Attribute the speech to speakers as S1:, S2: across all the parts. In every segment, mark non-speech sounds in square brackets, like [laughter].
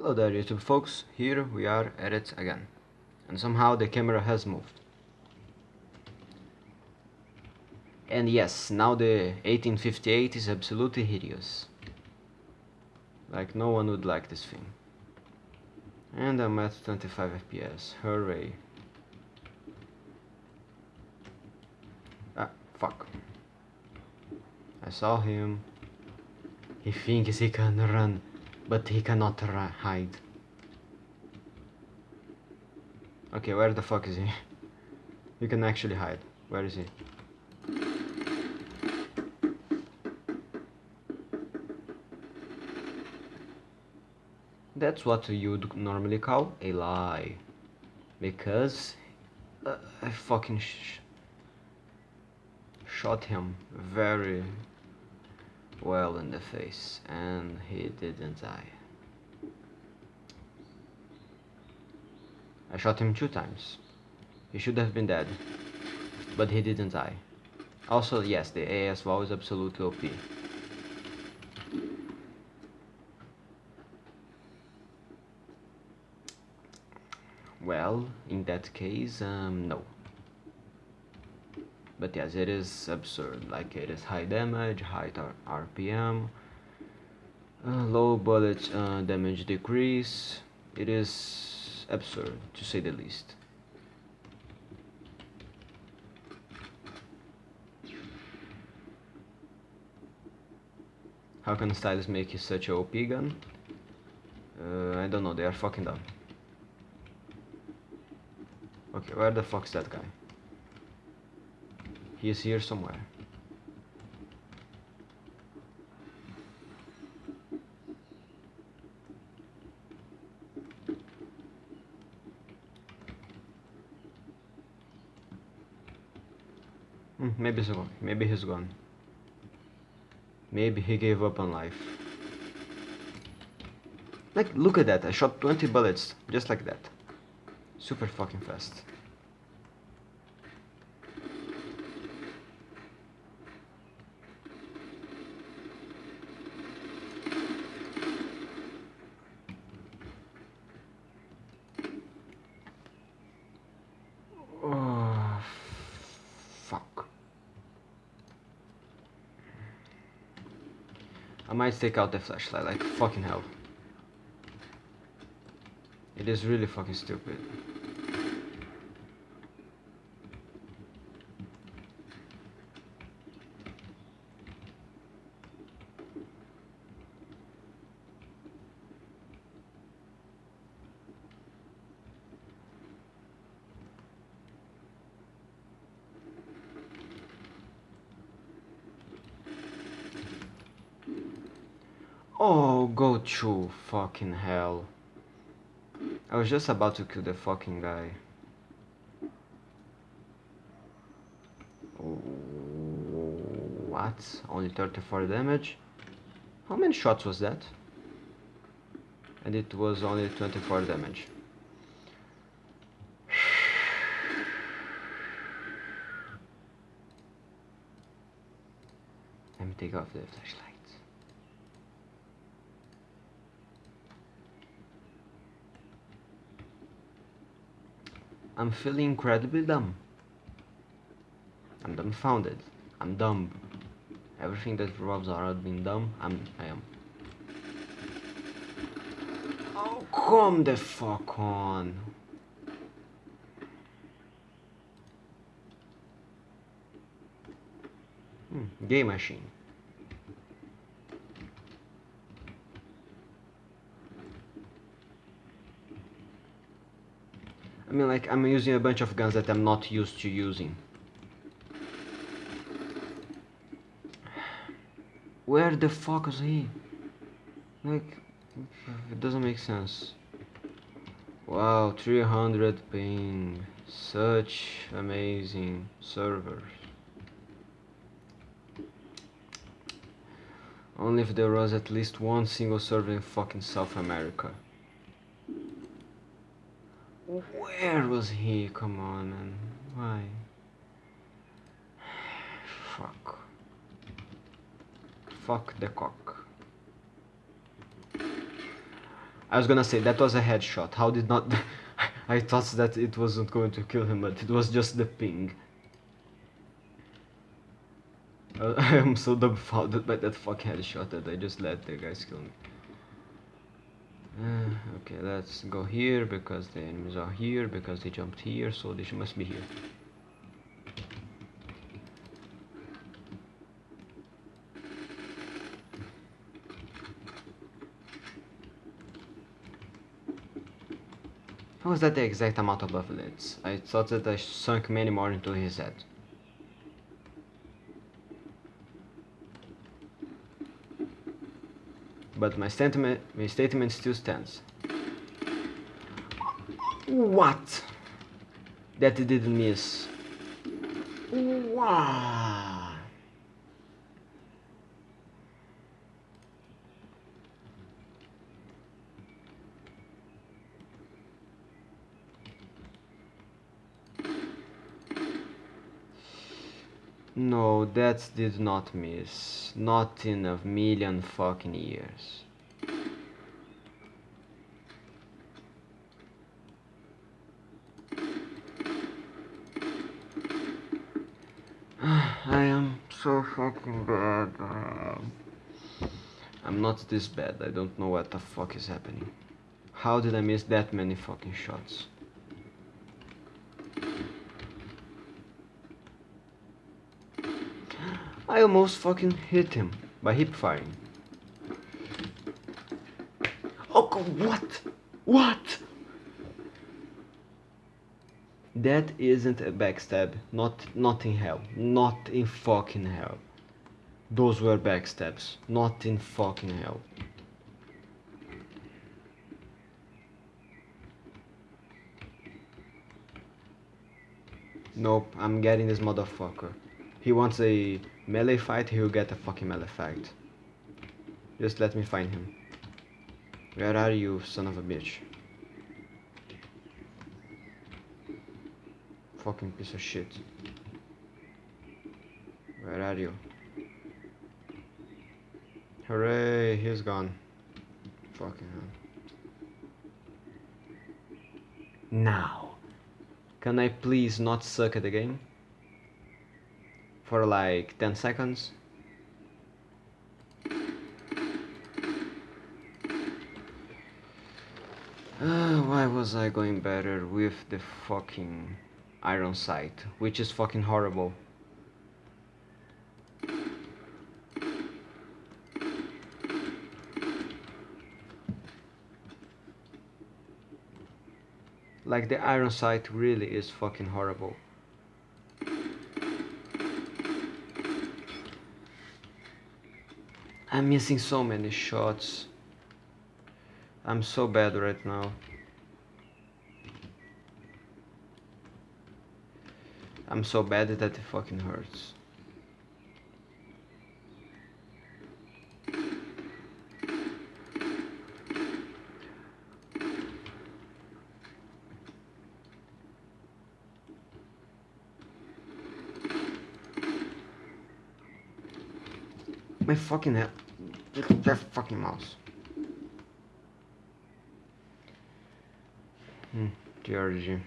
S1: Hello there YouTube folks, here we are at it again. And somehow the camera has moved. And yes, now the 1858 is absolutely hideous. Like no one would like this thing. And I'm at 25 FPS, hooray. Ah, fuck. I saw him. He thinks he can run, but he cannot hide. Okay, where the fuck is he? [laughs] You can actually hide. Where is he? That's what you'd normally call a lie. Because uh, I fucking sh shot him very well in the face and he didn't die. I shot him two times. He should have been dead, but he didn't die. Also, yes, the ASVAL is absolutely OP. Well, in that case, um, no. But yes, it is absurd. Like it is high damage, high RPM, uh, low bullet uh, damage decrease. It is absurd, to say the least. How can Stylus make such a OP gun? Uh, I don't know, they are fucking dumb. Okay, where the fuck's that guy? He is here somewhere. Hmm, maybe he's gone. Maybe he's gone. Maybe he gave up on life. Like, look at that. I shot 20 bullets just like that. Super fucking fast. Oh, fuck. I might take out the flashlight, like fucking hell. It is really fucking stupid. Oh, go to fucking hell. I was just about to kill the fucking guy. What? Only 34 damage? How many shots was that? And it was only 24 damage. [sighs] Let me take off the flashlight. I'm feeling incredibly dumb. I'm dumbfounded. I'm dumb. Everything that revolves around being dumb, I'm I am. Oh come the fuck on. Hmm, game machine. I mean like I'm using a bunch of guns that I'm not used to using. Where the fuck is he? Like, it doesn't make sense. Wow, 300 ping. Such amazing servers. Only if there was at least one single server in fucking South America. Where was he? Come on, man. Why? Fuck. Fuck the cock. I was gonna say that was a headshot. How did not? [laughs] I thought that it wasn't going to kill him, but it was just the ping. [laughs] I am so dumbfounded by that fucking headshot that I just let the guys kill me. Uh, okay, let's go here because the enemies are here because they jumped here, so they must be here. How is that the exact amount of bullets? I thought that I sunk many more into his head. But my statement, my statement still stands. What? That didn't miss. Wow. No, that did not miss. Not in a million fucking years. [sighs] I am so fucking bad. Um, I'm not this bad. I don't know what the fuck is happening. How did I miss that many fucking shots? I almost fucking hit him by hip firing. Oh, what? What? That isn't a backstab. Not, not in hell. Not in fucking hell. Those were backstabs. Not in fucking hell. Nope, I'm getting this motherfucker. He wants a melee fight, he'll get a fucking melee fight. Just let me find him. Where are you, son of a bitch? Fucking piece of shit. Where are you? Hooray, he's gone. Fucking hell. Now. Can I please not suck at the game? For like 10 seconds? Uh, [sighs] why was I going better with the fucking iron sight, which is fucking horrible. Like the iron sight really is fucking horrible. I'm missing so many shots. I'm so bad right now. I'm so bad that it fucking hurts. My fucking head. That fucking mouse. Hmm, Georgie.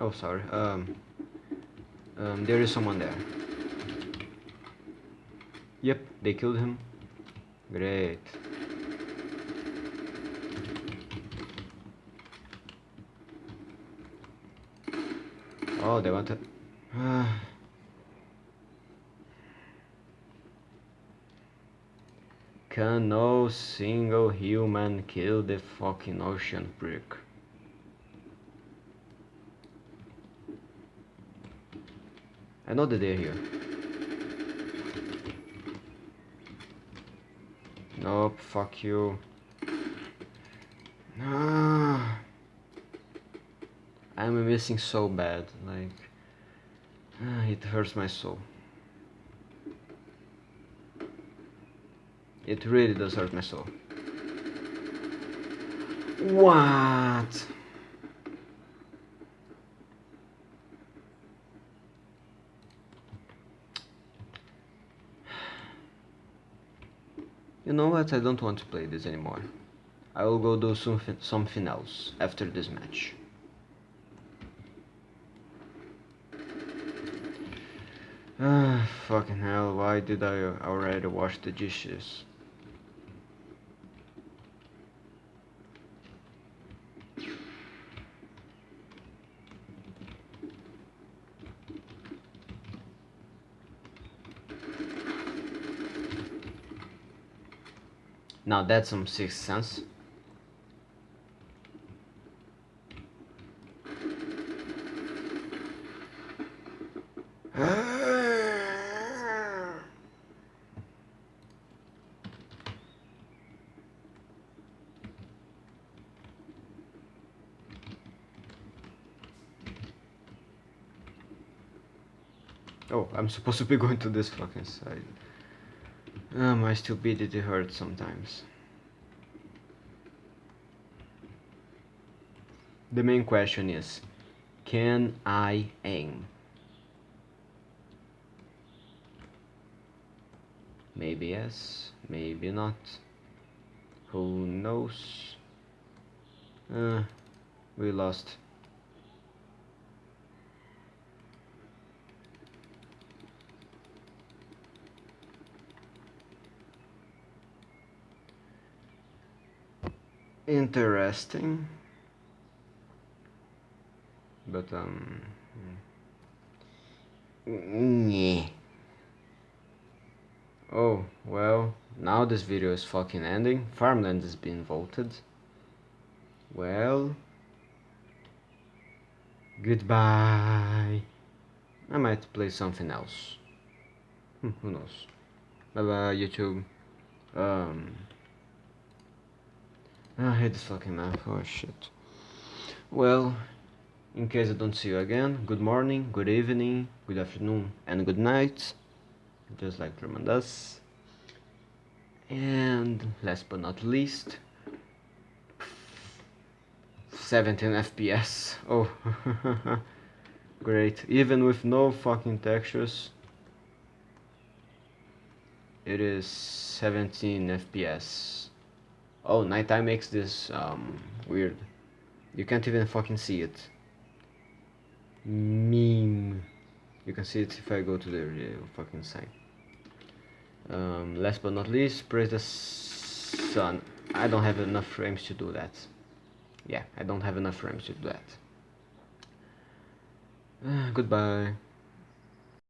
S1: Oh, sorry. Um, um, there is someone there. Yep, they killed him. Great. Oh, they wanted. [sighs] Can no single human kill the fucking ocean prick? I know that they're here. Nope, fuck you. Ah. I'm missing so bad, like... Ah, it hurts my soul. It really does hurt my soul. What? You know what, I don't want to play this anymore. I will go do something, something else after this match. Ah, [sighs] fucking hell, why did I already wash the dishes? Now that's some sixth sense. [sighs] Oh, I'm supposed to be going to this fucking side. Uh, my stupidity hurts sometimes. The main question is, can I aim? Maybe yes, maybe not. Who knows? Uh, we lost. Interesting. But um yeah. oh well now this video is fucking ending. Farmland is being voted. Well goodbye. I might play something else. Hmm, who knows? Bye bye YouTube. Um Ah, I hate this fucking map, oh shit. Well, in case I don't see you again, good morning, good evening, good afternoon, and good night. Just like Truman does. And last but not least, 17 FPS. Oh, [laughs] great. Even with no fucking textures, it is 17 FPS. Oh, nighttime makes this um, weird. You can't even fucking see it. Meme. You can see it if I go to the uh, fucking site. Um, last but not least, praise the sun. I don't have enough frames to do that. Yeah, I don't have enough frames to do that. Uh, [sighs] goodbye.